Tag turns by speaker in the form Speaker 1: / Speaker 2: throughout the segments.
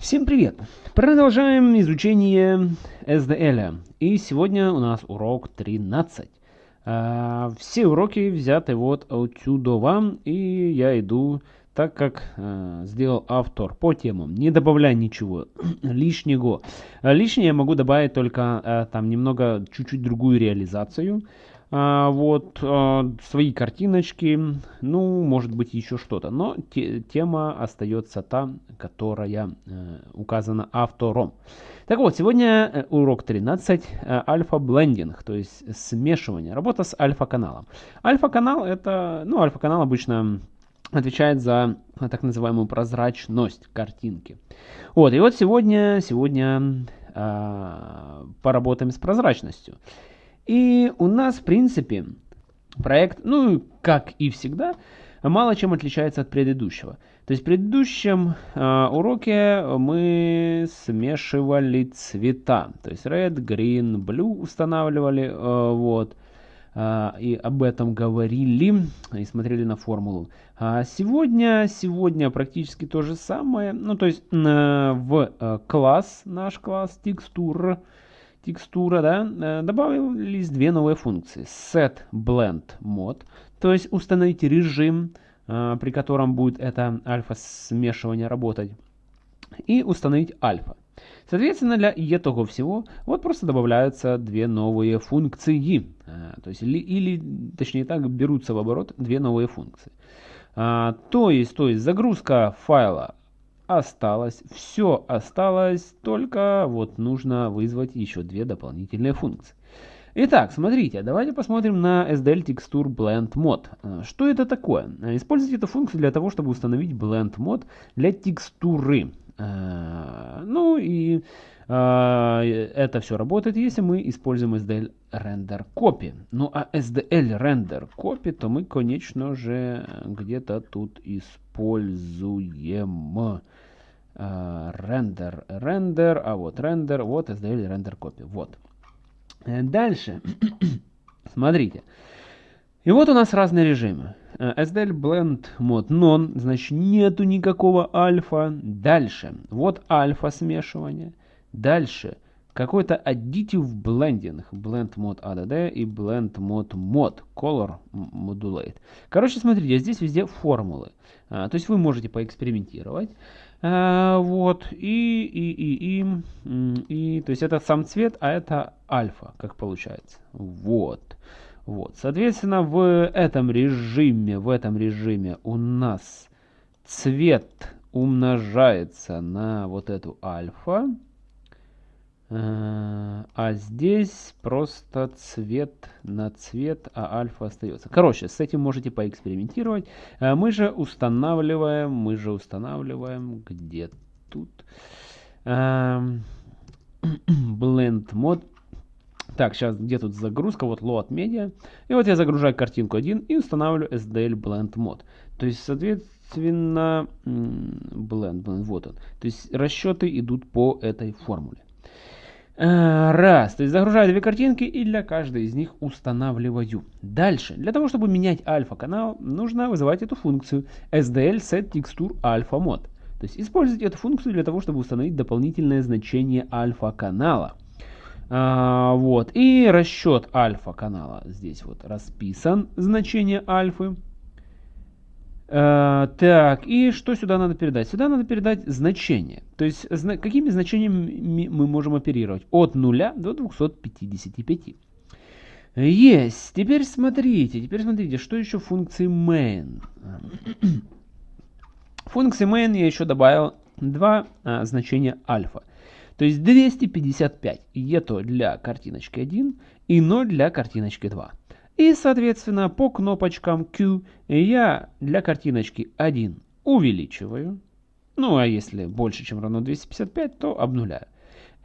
Speaker 1: Всем привет! Продолжаем изучение SDL. И сегодня у нас урок 13. А, все уроки взяты вот отсюда вам, и я иду так, как э, сделал автор по темам. Не добавляя ничего лишнего. Лишнее я могу добавить только э, там немного, чуть-чуть другую реализацию. А, вот а, свои картиночки, ну, может быть, еще что-то. Но те, тема остается та, которая э, указана автором. Так вот, сегодня э, урок 13, э, альфа-блендинг, то есть смешивание, работа с альфа-каналом. Альфа-канал это, ну, альфа-канал обычно отвечает за так называемую прозрачность картинки. Вот, и вот сегодня, сегодня э, поработаем с прозрачностью. И у нас, в принципе, проект, ну, как и всегда, мало чем отличается от предыдущего. То есть в предыдущем э, уроке мы смешивали цвета. То есть red, green, blue устанавливали. Э, вот. Э, и об этом говорили и смотрели на формулу. А сегодня, сегодня практически то же самое. Ну, то есть э, в э, класс, наш класс текстур, текстура, да, э, добавились две новые функции. Set blend mode, то есть установить режим, э, при котором будет это альфа смешивание работать, и установить альфа. Соответственно, для этого всего вот просто добавляются две новые функции. Э, то есть, или, или точнее так, берутся в оборот две новые функции. То есть, то есть загрузка файла осталось, все осталось, только вот нужно вызвать еще две дополнительные функции. Итак, смотрите, давайте посмотрим на SDL Texture Blend Mod. Э, что это такое? Э, используйте эту функцию для того, чтобы установить Blend Mod для текстуры. Э, ну и это все работает, если мы используем SDL Render Copy. Ну а SDL Render Copy, то мы, конечно же, где-то тут используем рендер, рендер, а вот рендер, вот SDL рендер копи, вот. Э, дальше, смотрите. И вот у нас разные режимы. SDL Blend Mode Non, значит нету никакого альфа. Дальше, вот альфа смешивание. Дальше, какой-то additive blending, blend mode ADD и blend mode mod, color modulate. Короче, смотрите, здесь везде формулы. А, то есть вы можете поэкспериментировать. А, вот, и, и, и, и, и, то есть это сам цвет, а это альфа, как получается. Вот. Вот, соответственно, в этом режиме, в этом режиме у нас цвет умножается на вот эту альфа. А здесь просто цвет на цвет, а альфа остается. Короче, с этим можете поэкспериментировать. Э, мы же устанавливаем, мы же устанавливаем, где тут, эм, Blend мод. Так, сейчас где тут загрузка, вот load media. И вот я загружаю картинку 1 и устанавливаю SDL Blend Mod. То есть, соответственно, blend, blend, вот он. То есть расчеты идут по этой формуле. Э, раз, то есть загружаю две картинки и для каждой из них устанавливаю. Дальше, для того, чтобы менять альфа-канал, нужно вызывать эту функцию SDL set texture alpha mod. То есть использовать эту функцию для того, чтобы установить дополнительное значение альфа-канала. А, вот, и расчет альфа-канала здесь вот расписан, значение альфы. Э, так, и что сюда надо передать? Сюда надо передать значение. То есть, зна какими значениями мы можем оперировать? От 0 до 255. Есть. Теперь смотрите, теперь смотрите, что еще функции main. Функции main я еще добавил два а, значения альфа. То есть 255 это для картиночки 1 и 0 для картиночки 2. И, соответственно, по кнопочкам Q я для картиночки 1 увеличиваю. Ну, а если больше, чем равно 255, то обнуляю.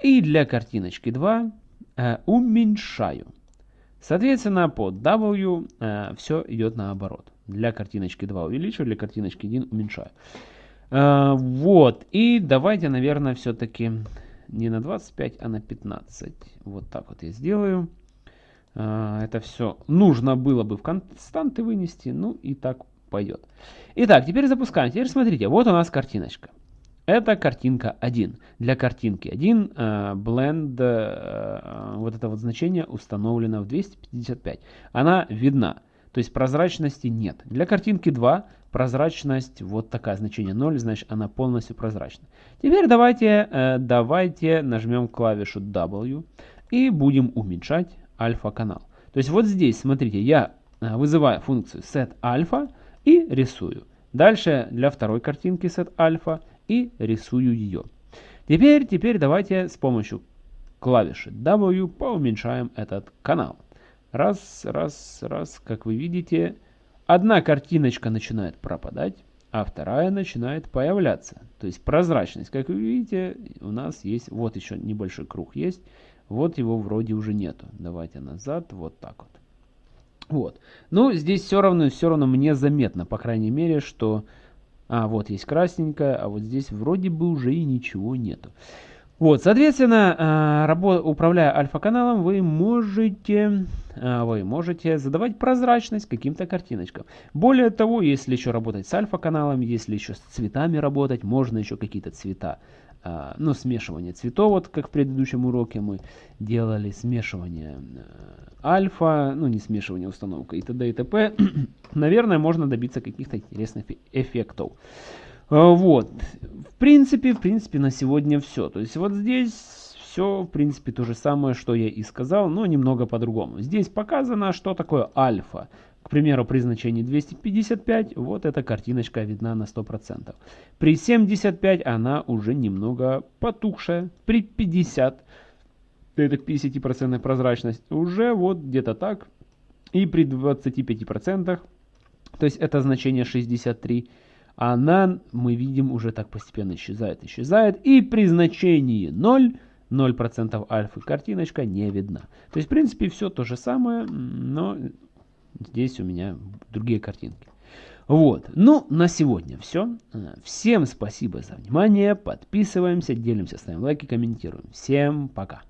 Speaker 1: И для картиночки 2 э, уменьшаю. Соответственно, по W э, все идет наоборот. Для картиночки 2 увеличиваю, для картиночки 1 уменьшаю. Э, вот. И давайте, наверное, все-таки не на 25, а на 15. Вот так вот я сделаю. А, это все нужно было бы в константы вынести, ну и так пойдет. Итак, теперь запускаем. Теперь смотрите, вот у нас картиночка. Это картинка 1. Для картинки 1 э, blend, э, вот это вот значение установлено в 255. Она видна, то есть прозрачности нет. Для картинки 2 прозрачность вот такая, значение 0, значит она полностью прозрачна. Теперь давайте, э, давайте нажмем клавишу W и будем уменьшать альфа-канал. То есть вот здесь, смотрите, я э, вызываю функцию setAlpha и рисую. Дальше для второй картинки setAlpha и рисую ее. Теперь, теперь давайте с помощью клавиши W поуменьшаем этот канал. Раз, раз, раз, как вы видите, одна картиночка начинает пропадать, а вторая начинает появляться. То есть прозрачность, как вы видите, у нас есть, вот еще небольшой круг есть, вот его вроде уже нету. Давайте назад, вот так вот. Вот. Ну, здесь все равно, все равно мне заметно, по крайней мере, что... А, вот есть красненькая, а вот здесь вроде бы уже и ничего нету. Вот, соответственно, а, управляя альфа-каналом, вы можете, а, вы можете задавать прозрачность каким-то картиночкам. Более того, если еще работать с альфа-каналом, если еще с цветами работать, можно еще какие-то цвета ну, смешивание цветов, вот как в предыдущем уроке мы делали смешивание э, альфа, ну, не смешивание, установка и т.д. и т.п. Наверное, можно добиться каких-то интересных эффектов. А, вот, в принципе, в принципе, на сегодня все. То есть вот здесь все, в принципе, то же самое, что я и сказал, но немного по-другому. Здесь показано, что такое альфа. К примеру, при значении 255 вот эта картиночка видна на 100%. При 75 она уже немного потухшая. При 50, это 50% прозрачность, уже вот где-то так. И при 25%, то есть это значение 63, она, мы видим, уже так постепенно исчезает, исчезает. И при значении 0, 0% альфы картиночка не видна. То есть, в принципе, все то же самое, но Здесь у меня другие картинки. Вот. Ну, на сегодня все. Всем спасибо за внимание. Подписываемся, делимся, ставим лайки, комментируем. Всем пока.